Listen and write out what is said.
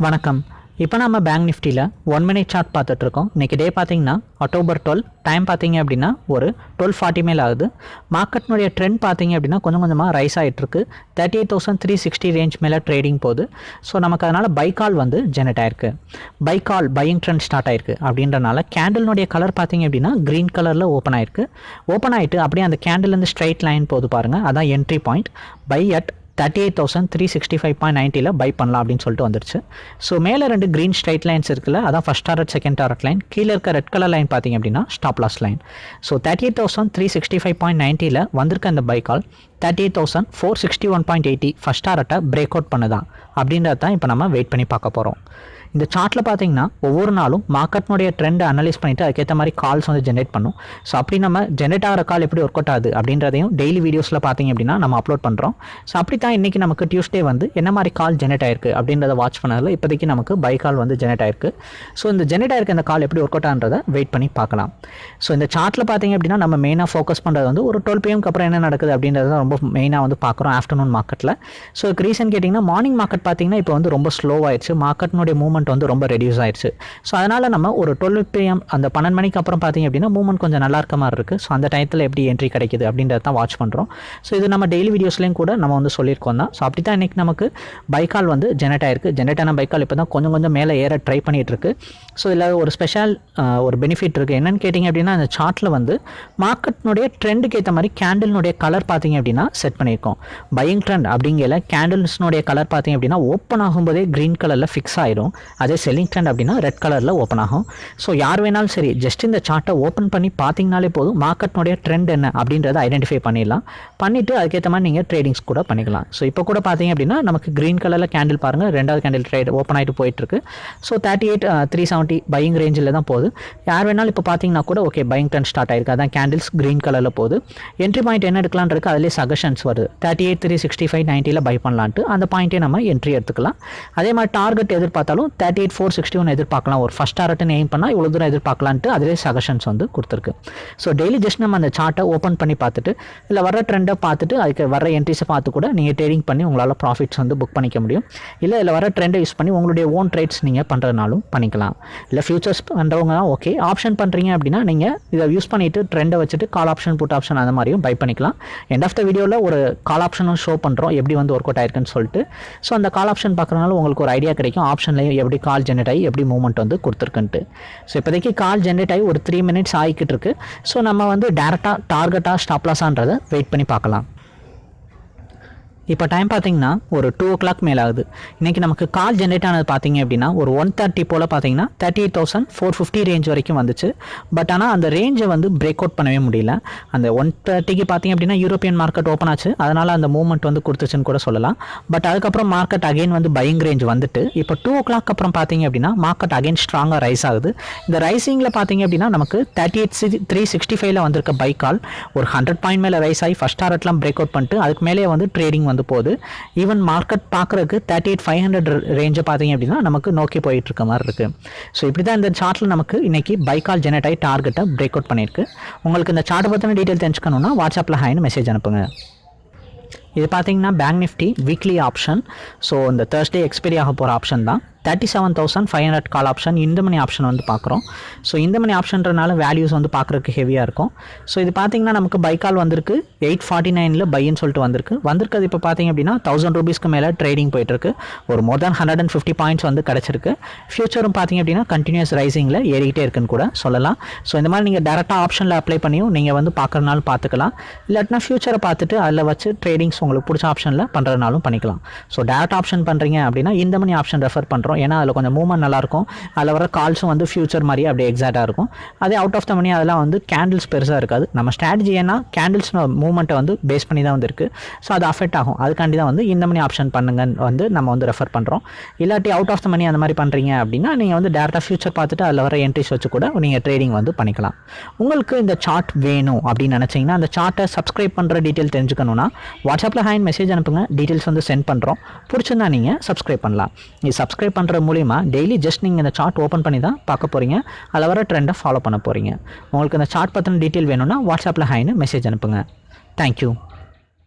வணக்கம். இப்போ நம்ம பேங்க் நிஃப்டியில் ஒன் மினிட் சார்ட் பார்த்துட்ருக்கோம். இன்றைக்கி டே பார்த்தீங்கன்னா அக்டோபர் டுவெல் டைம் பார்த்தீங்க அப்படின்னா ஒரு டுவெல் ஃபார்ட்டி மேல் ஆகுது. மார்க்கெட்னுடைய ட்ரெண்ட் பார்த்தீங்க அப்படின்னா கொஞ்சம் கொஞ்சமாக ரைஸ் ஆகிட்டுருக்கு thirty eight thousand three sixty range மேலே ட்ரேடிங் போகுது. ஸோ நமக்கு அதனால் பை கால் வந்து ஜெனரேட் ஆயிருக்கு. Buy call buying trend start ஆயிருக்கு. அப்படின்றனால கேண்டில்னுடைய கலர் பார்த்தீங்க அப்படின்னா க்ரீன் கலரில் ஓப்பன் ஆயிருக்கு. ஓப்பன் ஆகிட்டு அப்படியே அந்த கேண்டில்லேருந்து ஸ்ட்ரைட் லைன் போகுது பாருங்கள் அதான் entry point buy at thirty eight thousand three sixty five point நைன்ட்டியில் buy பண்ணலாம் அப்படின்னு சொல்லிட்டு வந்துருச்சு. ஸோ மேலே ரெண்டு க்ரீன் ஸ்ட்ரைட் லைன்ஸ் இருக்குல்ல அதான் first target second target line கீழே இருக்க ரெட் கலர் லைன் பார்த்தீங்க அப்படின்னா stop loss line so thirty eight thousand three sixty five point நைன்ட்டியில் வந்திருக்க அந்த buy call thirty eight thousand four sixty one point eighty first டாரட்டை break out பண்ணுதான். அப்படின்றத தான் இப்போ நம்ம வெயிட் பண்ணி பார்க்க போகிறோம் இந்த சார்ட்டில் பார்த்தீங்கன்னா ஒவ்வொரு நாளும் மார்க்கெட்னுடைய ட்ரெண்டை அனலைஸ் பண்ணிவிட்டு அதுக்கேற்ற மாதிரி கால்ஸ் வந்து ஜென்ரேட் பண்ணும். ஸோ அப்படி நம்ம ஜென்ரேட் ஆகிற கால் எப்படி ஒர்க் அவுட் ஆகுது அப்படின்றதையும் டெய்லி வீடியோஸில் பார்த்தீங்க அப்படின்னா நம்ம அப்லோட் பண்ணுறோம் ஸோ அப்படி தான் இன்றைக்கி நமக்கு டியூஸ்டே வந்து என்ன மாதிரி கால் ஜென்ரேட் ஆயிருக்கு அப்படின்றத வாட்ச் பண்ணதில் இப்போதைக்கு நமக்கு பை கால் வந்து ஜென்ரேட் ஆயிருக்கு. ஸோ இந்த ஜென்ரேட் ஆயிருக்க இந்த கால் எப்படி ஒர்க் அவுட் ஆகிறத வெயிட் பண்ணி பார்க்கலாம். ஸோ இந்த சார்ட்டில் பார்த்தீங்க அப்படின்னா நம்ம மெயினாக ஃபோக்கஸ் பண்ணுறது வந்து ஒரு டுவெல் பிஎம்க்கு அப்புறம் என்ன நடக்குது அப்படின்றத ரொம்ப மெயினாக வந்து பார்க்குறோம் ஆஃப்டர்நூன் மார்க்கெட்டில் ஸோ ரீசன் கேட்டிங்கன்னா மார்னிங் மார்க்கெட் பார்த்தீங்கன்னா இப்போ வந்து ரொம்ப ஸ்லோவாயிடுச்சு மார்க்கெட்னுடைய மூவ்மெண்ட் வந்து ரொம்ப ரெடியூஸ் ஆயிடுச்சு. ஸோ அதனால் நம்ம ஒரு டுவெல் பிஎம் அந்த பன்னெண்டு மணிக்கு அப்புறம் பார்த்திங்க அப்படின்னா மூவ்மெண்ட் கொஞ்சம் நல்லா இருக்க மாதிரி இருக்குது ஸோ அந்த டயத்தில் எப்படி என்ட்ரி கிடைக்குது அப்படின்றத தான் வாட்ச் பண்ணுறோம் ஸோ இது நம்ம டெய்லி வீடியோஸ்லேயும் கூட நம்ம வந்து சொல்லியிருக்கோம் தான். ஸோ அப்படி தான் இன்றைக்கி நமக்கு பைக்கால் வந்து ஜெனரேட் ஆயிருக்கு. ஜெனரேட் ஆன பைக்கால் இப்போ தான் கொஞ்சம் கொஞ்சம் மேலே ஏற ட்ரை பண்ணிகிட்டு இருக்கு. ஸோ இதில் ஒரு ஸ்பெஷல் ஒரு பெனிஃபிட் இருக்குது என்னென்னு கேட்டிங்க அப்படின்னா அந்த சார்ட்டில் வந்து மார்க்கெட்னுடைய ட்ரெண்டுக்கு ஏற்ற மாதிரி கேண்டில்னுடைய கலர் பார்த்திங்க அப்படின்னா செட் பண்ணியிருக்கோம். பையிங் ட்ரெண்ட் அப்படிங்கிற கேண்டில்ஸ்னுடைய கலர் பார்த்தீங்க அப்படின்னா ஓப்பன் ஆகும்போதே க்ரீன் கலரில் ஃபிக்ஸ் ஆயிரும். அதே செல்லிங் ட்ரெண்ட் அப்படின்னா ரெட் கலரில் ஓப்பன் ஆகும். ஸோ யார் வேணாலும் சரி ஜஸ்ட் இந்த சார்ட்டை ஓப்பன் பண்ணி பார்த்தீங்கனாலே போதும் மார்க்கெட்னுடைய ட்ரெண்ட் என்ன அப்படின்றத ஐடென்டிஃபை பண்ணிடலாம். பண்ணிவிட்டு அதுக்கேற்ற மாதிரி நீங்கள் ட்ரேடிங்ஸ் கூட பண்ணிக்கலாம். ஸோ இப்போ கூட பார்த்தீங்க அப்படின்னா நமக்கு க்ரீன் கலரில் கேண்டில் பாருங்கள் ரெண்டாவது கேண்டில் ட்ரேட் ஓப்பன் ஆகிட்டு போயிட்டுருக்கு. So thirty eight three seventy buying ரேஞ்சில் தான் போகுது. யார் வேணாலும் இப்போ பார்த்தீங்கன்னா கூட ஓகே பையிங் ட்ரெண்ட் ஸ்டார்ட் ஆயிருக்கு. அதான் கேண்டில்ஸ் க்ரீன் கலரில் போகுது. என்ட்ரி பாயிண்ட் என்ன எடுக்கலான் இருக்குது அதிலே சஜஷன்ஸ் வருது. Thirty eight three sixty five நைன்ட்டியில் buy பண்ணலான்ட்டு அந்த பாயிண்ட்டே நம்ம என்ட்ரி எடுத்துக்கலாம். அதே மாதிரி target எதிர்பார்த்தாலும் thirty eight four sixty one எதிர்பார்க்கலாம். ஒரு ஃபஸ்ட் டாரட்னு எய்ம் பண்ணால் இவ்வளோ தூரம் எதிர்பார்க்கலான்ட்டு அதிலே சஜஷன்ஸ் வந்து கொடுத்துருக்கு. ஸோ டெய்லி ஜஸ்ட் நம்ம அந்த சார்ட்டை ஓப்பன் பண்ணி பார்த்துட்டு இல்லை வர ட்ரெண்டை பார்த்துட்டு அதுக்கு வர என்ட்ரிஸை பார்த்து கூட நீங்கள் ட்ரேடிங் பண்ணி உங்களால் ப்ராஃபிட்ஸ் வந்து புக் பண்ணிக்க முடியும். இல்லை இல்லை வர ட்ரெண்டை யூஸ் பண்ணி உங்களுடைய ஓன் ட்ரேட்ஸ் நீங்கள் பண்ணுறதுனாலும் பண்ணிக்கலாம். இல்லை ஃபியூச்சர்ஸ் பண்ணுறவங்க ஓகே ஆப்ஷன் பண்ணுறீங்க அப்படின்னா நீங்கள் இதை யூஸ் பண்ணிவிட்டு ட்ரெண்டை வச்சுட்டு கால் ஆப்ஷன் புட் ஆப்ஷன் அந்த மாதிரியும் பை பண்ணிக்கலாம். எண்ட் ஆஃப் த வீடியோவில் ஒரு கால் ஆப்ஷனும் ஷோ பண்ணுறோம் எப்படி வந்து ஒர்க் அவுட் ஆயிருக்குன்னு சொல்லிட்டு. ஸோ அந்த கால் ஆப்ஷன் பார்க்குறதுனால உங்களுக்கு ஒரு ஐடியா கிடைக்கும். ஆப்ஷன்லையும் எப்படி கால் ஜென்ரேட் ஆகி எப்படி மூவ்மெண்ட் வந்து கொடுத்துருக்குன்ட்டு. ஸோ இப்போதைக்கு கால் ஜென்ரேட் ஆகி ஒரு த்ரீ மினிட்ஸ் ஆகிக்கிட்டு இருக்கு. ஸோ நம்ம வந்து டேரெக்டாக டார்கெட்டாக ஸ்டாப்லாஸான்றதை வெயிட் பண்ணி பார்க்கலாம். இப்போ டைம் பார்த்தீங்கன்னா ஒரு டூ ஓ கிளாக் மேலே ஆகுது இன்றைக்கி நமக்கு கால் ஜென்ரேட் ஆனது பார்த்தீங்க அப்படின்னா ஒரு ஒன் தேர்ட்டி போல் பார்த்தீங்கன்னா thirty eight thousand four fifty range வரைக்கும் வந்துச்சு. பட் ஆனால் அந்த ரேஞ்சை வந்து பிரேக் அவுட் பண்ணவே முடியல. அந்த ஒன் தேர்ட்டிக்கு பார்த்தீங்க அப்படின்னா யூரோப்பியன் மார்க்கெட் ஓப்பன் ஆச்சு. அதனால் அந்த மூவ்மெண்ட் வந்து கொடுத்துச்சுன்னு கூட சொல்லலாம். பட் அதுக்கப்புறம் மார்க்கெட் அகைன் வந்து பையிங் ரேஞ்ச் வந்துட்டு இப்போ டூ ஓ கிளாக் அப்புறம் பார்த்தீங்க அப்படின்னா மார்க்கெட் அகைன் ஸ்ட்ராங்காக ரைஸ் ஆகுது. இந்த ரைசிங்கில் பார்த்தீங்க அப்படின்னா நமக்கு தேர்ட்டி எயிட் சி த்ரீ சிக்ஸ்டி ஃபைவ்ல வந்திருக்க பைக் கால் ஒரு ஹண்ட்ரட் பாயிண்ட் மேலே ரைஸ் ஆகி ஃபஸ்ட் டாரட்லாம் பிரேக் அவுட் பண்ணிட்டு அதுக்கு மேலே வந்து ட்ரேடிங் வந்து போகுது ஈவன் மார்க்கெட் பார்க்குறதுக்கு தேர்ட்டி எயிட் ஃபைவ் ஹண்ட்ரட் ரேஞ்சை பார்த்தீங்க அப்படின்னா நமக்கு நோக்கி போயிட்டு இருக்க மாதிரி இருக்குது ஸோ இப்படி தான் இந்த சார்ட்டில் நமக்கு இன்னைக்கு பைக்கால் ஜெனரேட் ஆகி டார்கெட்டை பிரேக் அவுட் பண்ணியிருக்கு. உங்களுக்கு இந்த சார்ட்டை பற்றின டீட்டெயில் தெரிஞ்சுக்கணுன்னா வாட்ஸ்அப்பில் ஹாய்னு மெசேஜ் அனுப்புங்க. இது பார்த்தீங்கன்னா bank Nifty weekly option so இந்த தேர்ஸ்டே எக்ஸ்பைரி ஆக போகிற ஆப்ஷன் தான். Thirty seven thousand five hundred call option இந்த மணி ஆப்ஷன் வந்து பார்க்குறோம் ஸோ இந்த மணி ஆப்ஷன்றனால வேல்யூஸ் வந்து பார்க்குறதுக்கு ஹெவியாக இருக்கும். ஸோ இது பார்த்தீங்கன்னா நமக்கு பைக்கால் வந்திருக்கு. எயிட் ஃபார்ட்டி நைனில் பைன்னு சொல்லிட்டு வந்திருக்கு. வந்திருக்கிறது இப்போ பார்த்தீங்க அப்படின்னா தௌசண்ட் ருபீஸ்க்கு மேலே ட்ரேடிங் போயிட்டுருக்கு. ஒரு more than hundred and fifty points வந்து கிடச்சிருக்கு. ஃபியூச்சரும் பார்த்தீங்க அப்படின்னா கண்டினியூஸ் ரைசிங்கில் ஏறிக்கிட்டே இருக்குன்னு கூட சொல்லலாம். ஸோ இந்த மாதிரி நீங்கள் டேரெக்டாக ஆப்ஷனில் அப்ளை பண்ணியும் நீங்கள் வந்து பார்க்குறனாலும் பார்த்துக்கலாம் இல்லாட்டினா ஃபியூச்சரை பார்த்துட்டு அதில் வச்சு ட்ரேடிங்ஸ் உங்களுக்கு பிடிச்ச ஆப்ஷனில் பண்ணுறதுனாலும் பண்ணிக்கலாம். ஸோ டேரக்ட் ஆப்ஷன் பண்ணுறீங்க அப்படின்னா இந்த மணி ஆப்ஷன் ரெஃபர் பண்ணுறோம் ஏன்னா அதில் கொஞ்சம் மூவ்மெண்ட் நல்லாயிருக்கும் அதில் வர கால்ஸும் வந்து ஃபியூச்சர் மாதிரி அப்படியே எக்ஸாக்டாக இருக்கும். அதே அவுட் ஆஃப் த மணி அதெல்லாம் வந்து கேண்டில்ஸ் பெருசாக இருக்காது. நம்ம ஸ்ட்ராட்டஜி ஏன்னா கேண்டில்ஸ் மூவ்மெண்ட்டை வந்து பேஸ் பண்ணி தான் வந்து இருக்குது ஸோ அது அஃபெக்ட் ஆகும். அதுக்காண்டி தான் வந்து இந்த மணி ஆப்ஷன் பண்ணுங்கன்னு வந்து நம்ம வந்து ரெஃபர் பண்ணுறோம் இல்லாட்டி அவுட் ஆஃப் த மணி அந்த மாதிரி பண்ணுறீங்க அப்படின்னா நீங்கள் வந்து டேரெக்டாக ஃபியூச்சர் பார்த்துட்டு அதில் வர என்ட்ரிஸ் வச்சு கூட நீங்கள் ட்ரேடிங் வந்து பண்ணிக்கலாம். உங்களுக்கு இந்த சார்ட் வேணும் அப்படின்னு நினச்சிங்கன்னா அந்த சார்ட்டை சப்ஸ்கிரைப் பண்ணுற டீட்டெயில் தெரிஞ்சுக்கணும்னா வாட்ஸ்அப் வாட்ஸ்அப்பில் ஹேண்ட் மெசேஜ் அனுப்புங்க. டீட்டெயில்ஸ் வந்து சென்ட் பண்ணுறோம் பிடிச்சிருந்தா நீங்கள் சப்ஸ்கிரைப் பண்ணலாம். இது சப்ஸ்கிரைப் பண்ணுற மூலிமா டெய்லி ஜஸ்ட் நீங்கள் இந்த சார்ட் ஓப்பன் பண்ணி தான் பார்க்க போகிறீங்க அதில் வர ட்ரெண்டை ஃபாலோ பண்ண போகிறீங்க உங்களுக்கு இந்த சார்ட் பற்றின டீட்டெயில் வேணும்னா வாட்ஸ்அப்பில் ஹாயின்னு மெசேஜ் அனுப்புங்க. தேங்க்யூ